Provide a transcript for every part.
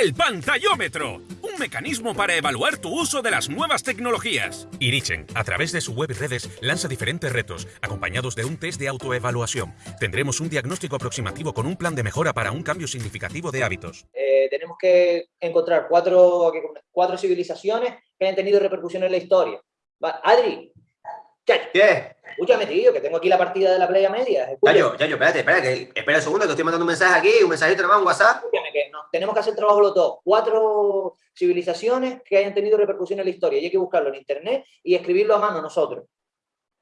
El pantallómetro, un mecanismo para evaluar tu uso de las nuevas tecnologías. Irichen, a través de su web y redes, lanza diferentes retos, acompañados de un test de autoevaluación. Tendremos un diagnóstico aproximativo con un plan de mejora para un cambio significativo de hábitos. Eh, tenemos que encontrar cuatro, cuatro civilizaciones que hayan tenido repercusión en la historia. Va, Adri, ¿Qué? Escúchame, tío, que tengo aquí la partida de la playa media. Yayo, Yayo, espérate, espérate, espera un segundo que estoy mandando un mensaje aquí, un mensajito nomás, un WhatsApp. Tenemos que hacer el trabajo los dos. Cuatro civilizaciones que hayan tenido repercusión en la historia y hay que buscarlo en internet y escribirlo a mano nosotros.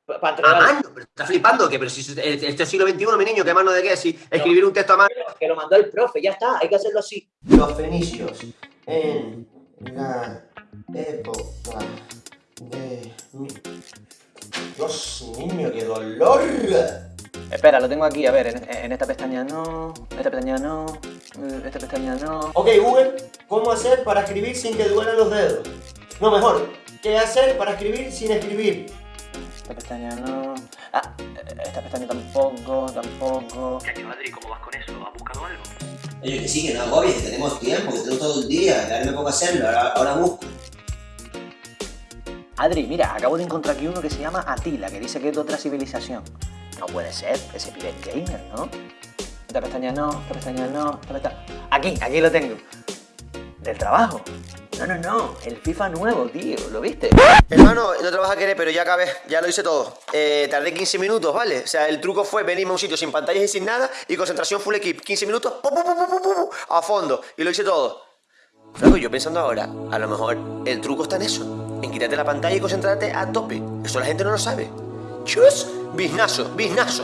Para ¿A mano? ¿Pero ¿Estás flipando? que Pero si este es siglo XXI, mi niño, ¿qué mano de qué? Si escribir un texto a mano... Que lo mandó el profe, ya está, hay que hacerlo así. Los fenicios en la época de... Dios, niño, qué dolor. Espera, lo tengo aquí, a ver, en, esta pestaña no, esta pestaña no, esta pestaña no. Ok, Google, ¿cómo hacer para escribir sin que duelan los dedos? No, mejor, ¿qué hacer para escribir sin escribir? Esta pestaña no... Ah, esta pestaña tampoco, tampoco... Ya, Madrid, ¿cómo vas con eso? ¿Has buscado algo? Oye, que sí, que no agobies, que tenemos tiempo, que tengo todo el día, ahora me pongo a hacerlo, ahora, ahora busco. Adri, mira, acabo de encontrar aquí uno que se llama Atila, que dice que es de otra civilización. No puede ser, ese Pirate Gamer, ¿no? Esta pestaña no, esta pestaña no, esta pestaña... Aquí, aquí lo tengo. Del trabajo. No, no, no, el FIFA nuevo, tío, ¿lo viste? Hermano, no te vas a querer, pero ya acabé, ya lo hice todo. Eh, tardé 15 minutos, ¿vale? O sea, el truco fue venirme a un sitio sin pantallas y sin nada y concentración full equip. 15 minutos, a fondo, y lo hice todo. Luego yo pensando ahora, a lo mejor el truco está en eso en quitarte la pantalla y concentrarte a tope. Eso la gente no lo sabe. Chus, Biznazo, biznazo.